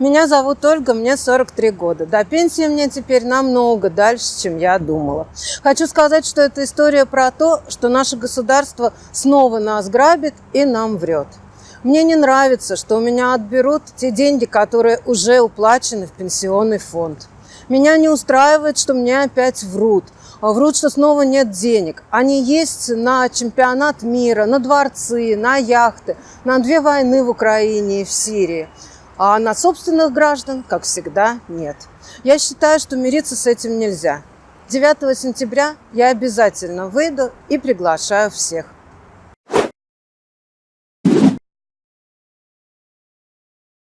Меня зовут Ольга, мне 43 года. До пенсии мне теперь намного дальше, чем я думала. Хочу сказать, что это история про то, что наше государство снова нас грабит и нам врет. Мне не нравится, что у меня отберут те деньги, которые уже уплачены в пенсионный фонд. Меня не устраивает, что мне опять врут. А врут, что снова нет денег. Они есть на чемпионат мира, на дворцы, на яхты, на две войны в Украине и в Сирии а на собственных граждан, как всегда, нет. Я считаю, что мириться с этим нельзя. 9 сентября я обязательно выйду и приглашаю всех.